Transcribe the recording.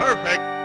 Perfect.